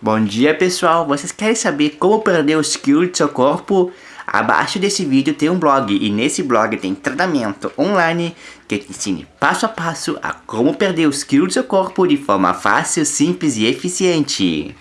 Bom dia pessoal, vocês querem saber como perder os quilos do seu corpo? Abaixo desse vídeo tem um blog e nesse blog tem treinamento online que te ensine passo a passo a como perder os quilos do seu corpo de forma fácil, simples e eficiente.